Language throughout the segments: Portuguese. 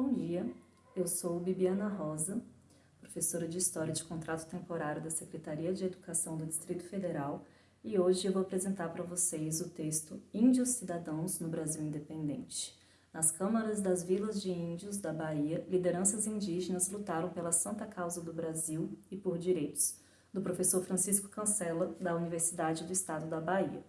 Bom dia, eu sou Bibiana Rosa, professora de História de Contrato Temporário da Secretaria de Educação do Distrito Federal e hoje eu vou apresentar para vocês o texto Índios Cidadãos no Brasil Independente. Nas câmaras das vilas de índios da Bahia, lideranças indígenas lutaram pela santa causa do Brasil e por direitos, do professor Francisco Cancela, da Universidade do Estado da Bahia.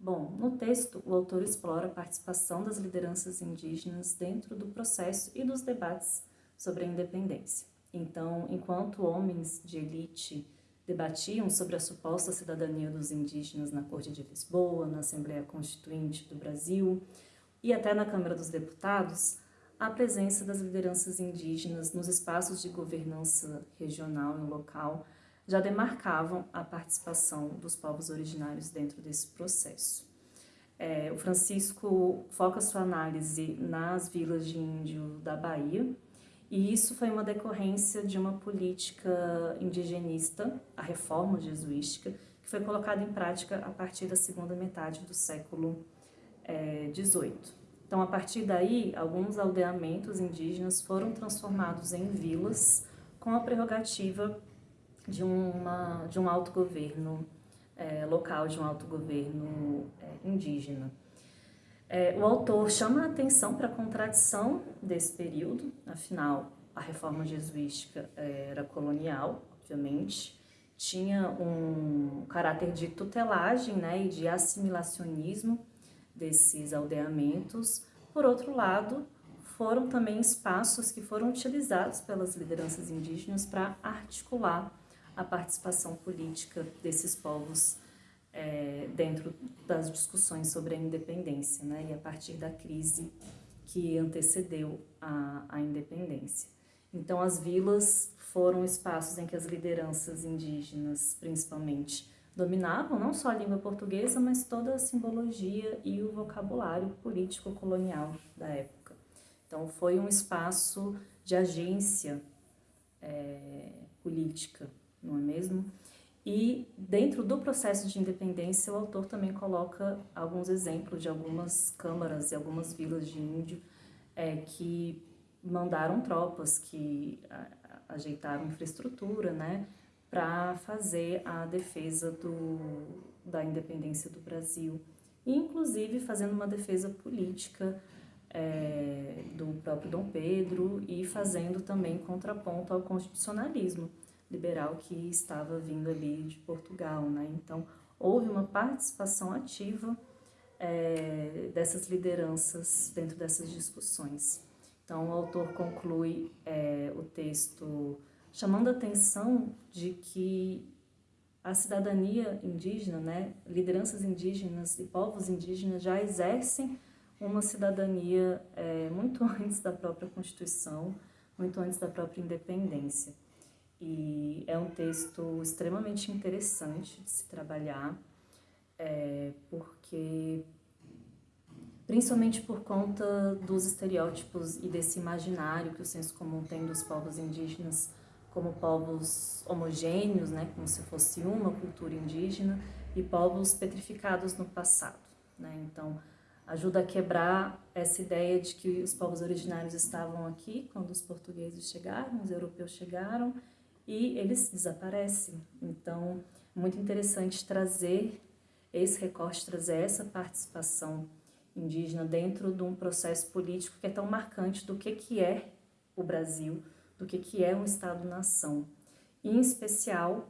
Bom, no texto, o autor explora a participação das lideranças indígenas dentro do processo e dos debates sobre a independência. Então, enquanto homens de elite debatiam sobre a suposta cidadania dos indígenas na Corte de Lisboa, na Assembleia Constituinte do Brasil e até na Câmara dos Deputados, a presença das lideranças indígenas nos espaços de governança regional e local já demarcavam a participação dos povos originários dentro desse processo. É, o Francisco foca sua análise nas vilas de índio da Bahia, e isso foi uma decorrência de uma política indigenista, a reforma jesuística, que foi colocada em prática a partir da segunda metade do século XVIII. É, então, a partir daí, alguns aldeamentos indígenas foram transformados em vilas com a prerrogativa de, uma, de um autogoverno é, local, de um autogoverno é, indígena. É, o autor chama a atenção para a contradição desse período, afinal, a reforma jesuística era colonial, obviamente, tinha um caráter de tutelagem né, e de assimilacionismo desses aldeamentos. Por outro lado, foram também espaços que foram utilizados pelas lideranças indígenas para articular a participação política desses povos é, dentro das discussões sobre a independência, né, e a partir da crise que antecedeu a, a independência. Então, as vilas foram espaços em que as lideranças indígenas, principalmente, dominavam não só a língua portuguesa, mas toda a simbologia e o vocabulário político-colonial da época. Então, foi um espaço de agência é, política não é mesmo? E dentro do processo de independência, o autor também coloca alguns exemplos de algumas câmaras e algumas vilas de índio é, que mandaram tropas, que ajeitaram infraestrutura, né, para fazer a defesa do, da independência do Brasil. E, inclusive, fazendo uma defesa política é, do próprio Dom Pedro e fazendo também contraponto ao constitucionalismo liberal que estava vindo ali de Portugal, né? Então, houve uma participação ativa é, dessas lideranças dentro dessas discussões. Então, o autor conclui é, o texto chamando a atenção de que a cidadania indígena, né, lideranças indígenas e povos indígenas já exercem uma cidadania é, muito antes da própria Constituição, muito antes da própria independência. E é um texto extremamente interessante de se trabalhar, é, porque principalmente por conta dos estereótipos e desse imaginário que o senso comum tem dos povos indígenas como povos homogêneos, né, como se fosse uma cultura indígena, e povos petrificados no passado. Né? Então, ajuda a quebrar essa ideia de que os povos originários estavam aqui quando os portugueses chegaram, os europeus chegaram, e eles desaparecem. Então, muito interessante trazer esse recorte, trazer essa participação indígena dentro de um processo político que é tão marcante do que, que é o Brasil, do que, que é um Estado-nação. E, em especial,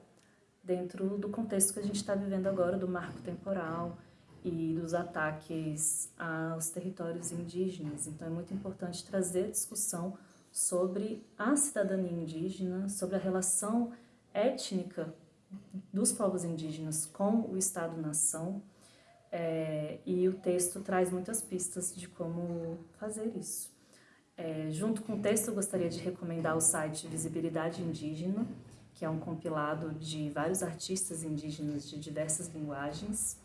dentro do contexto que a gente está vivendo agora, do marco temporal e dos ataques aos territórios indígenas. Então, é muito importante trazer a discussão sobre a cidadania indígena, sobre a relação étnica dos povos indígenas com o Estado-nação, é, e o texto traz muitas pistas de como fazer isso. É, junto com o texto, eu gostaria de recomendar o site Visibilidade Indígena, que é um compilado de vários artistas indígenas de diversas linguagens.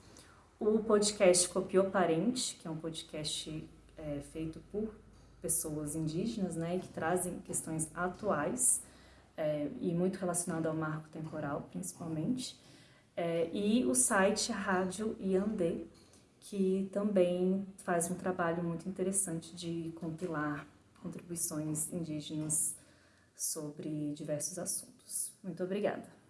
O podcast Copiou Parente, que é um podcast é, feito por pessoas indígenas, né, que trazem questões atuais é, e muito relacionado ao marco temporal, principalmente, é, e o site Rádio Iandê, que também faz um trabalho muito interessante de compilar contribuições indígenas sobre diversos assuntos. Muito obrigada.